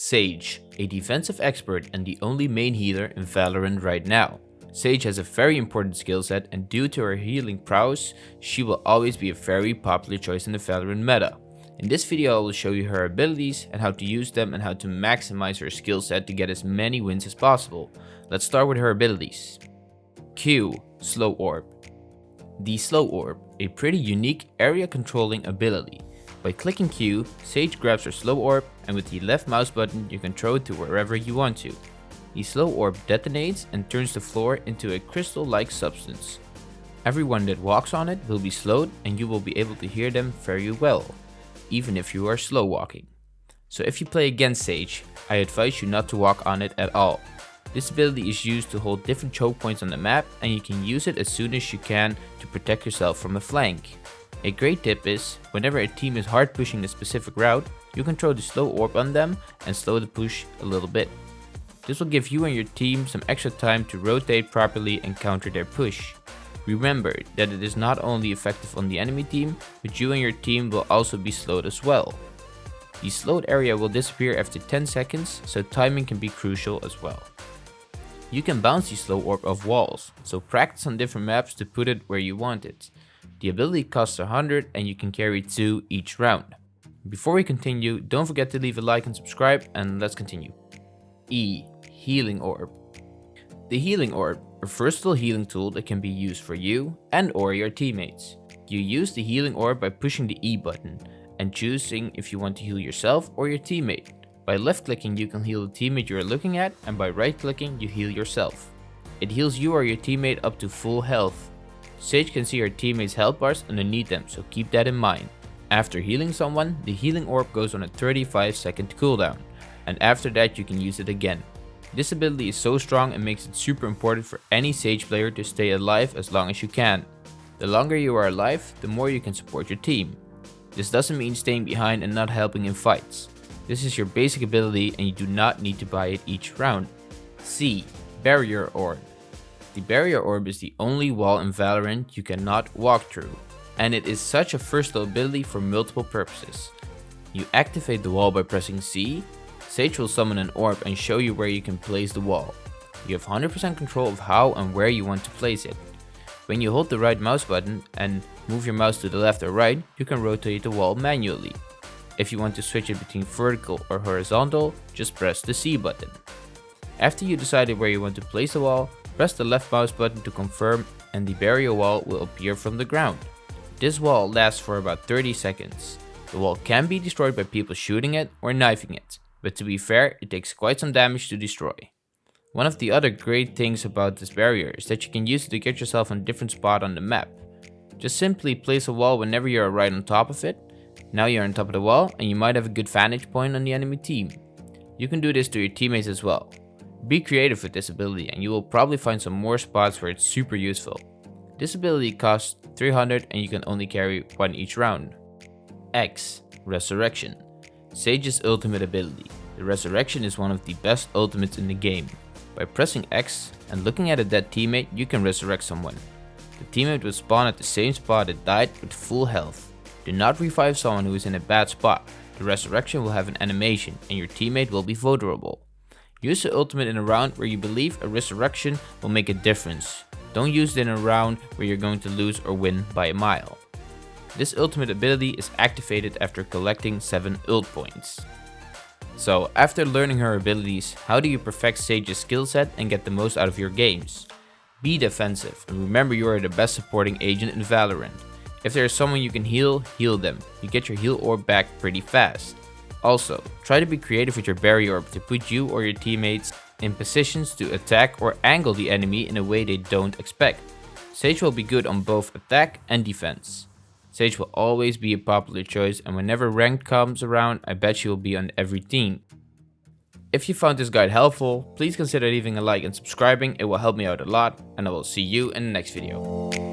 Sage, a defensive expert and the only main healer in Valorant right now. Sage has a very important skill set and due to her healing prowess, she will always be a very popular choice in the Valorant meta. In this video I will show you her abilities and how to use them and how to maximize her skill set to get as many wins as possible. Let's start with her abilities. Q, Slow Orb. The Slow Orb, a pretty unique area controlling ability. By clicking Q, Sage grabs her Slow Orb and with the left mouse button you can throw it to wherever you want to. The Slow Orb detonates and turns the floor into a crystal-like substance. Everyone that walks on it will be slowed and you will be able to hear them very well, even if you are slow walking. So if you play against Sage, I advise you not to walk on it at all. This ability is used to hold different choke points on the map and you can use it as soon as you can to protect yourself from a flank. A great tip is, whenever a team is hard pushing a specific route, you can throw the slow orb on them and slow the push a little bit. This will give you and your team some extra time to rotate properly and counter their push. Remember that it is not only effective on the enemy team, but you and your team will also be slowed as well. The slowed area will disappear after 10 seconds, so timing can be crucial as well. You can bounce the slow orb off walls, so practice on different maps to put it where you want it. The ability costs 100 and you can carry 2 each round. Before we continue, don't forget to leave a like and subscribe and let's continue. E. Healing Orb The Healing Orb, a versatile healing tool that can be used for you and or your teammates. You use the Healing Orb by pushing the E button and choosing if you want to heal yourself or your teammate. By left clicking you can heal the teammate you are looking at and by right clicking you heal yourself. It heals you or your teammate up to full health Sage can see her teammates health bars underneath them, so keep that in mind. After healing someone, the healing orb goes on a 35 second cooldown, and after that you can use it again. This ability is so strong and makes it super important for any Sage player to stay alive as long as you can. The longer you are alive, the more you can support your team. This doesn't mean staying behind and not helping in fights. This is your basic ability and you do not need to buy it each round. C. Barrier Orb the barrier orb is the only wall in Valorant you cannot walk through, and it is such a versatile ability for multiple purposes. You activate the wall by pressing C, Sage will summon an orb and show you where you can place the wall. You have 100% control of how and where you want to place it. When you hold the right mouse button and move your mouse to the left or right, you can rotate the wall manually. If you want to switch it between vertical or horizontal, just press the C button. After you decided where you want to place the wall, Press the left mouse button to confirm and the barrier wall will appear from the ground. This wall lasts for about 30 seconds. The wall can be destroyed by people shooting it or knifing it, but to be fair, it takes quite some damage to destroy. One of the other great things about this barrier is that you can use it to get yourself on a different spot on the map. Just simply place a wall whenever you are right on top of it. Now you're on top of the wall and you might have a good vantage point on the enemy team. You can do this to your teammates as well. Be creative with this ability and you will probably find some more spots where it's super useful. This ability costs 300 and you can only carry one each round. X. Resurrection. Sage's ultimate ability. The Resurrection is one of the best ultimates in the game. By pressing X and looking at a dead teammate, you can resurrect someone. The teammate will spawn at the same spot that died with full health. Do not revive someone who is in a bad spot. The resurrection will have an animation and your teammate will be vulnerable. Use the ultimate in a round where you believe a resurrection will make a difference. Don't use it in a round where you're going to lose or win by a mile. This ultimate ability is activated after collecting 7 ult points. So after learning her abilities, how do you perfect Sage's skill set and get the most out of your games? Be defensive and remember you are the best supporting agent in Valorant. If there is someone you can heal, heal them. You get your heal orb back pretty fast. Also, try to be creative with your barrier orb to put you or your teammates in positions to attack or angle the enemy in a way they don't expect. Sage will be good on both attack and defense. Sage will always be a popular choice and whenever ranked comes around, I bet she will be on every team. If you found this guide helpful, please consider leaving a like and subscribing, it will help me out a lot and I will see you in the next video.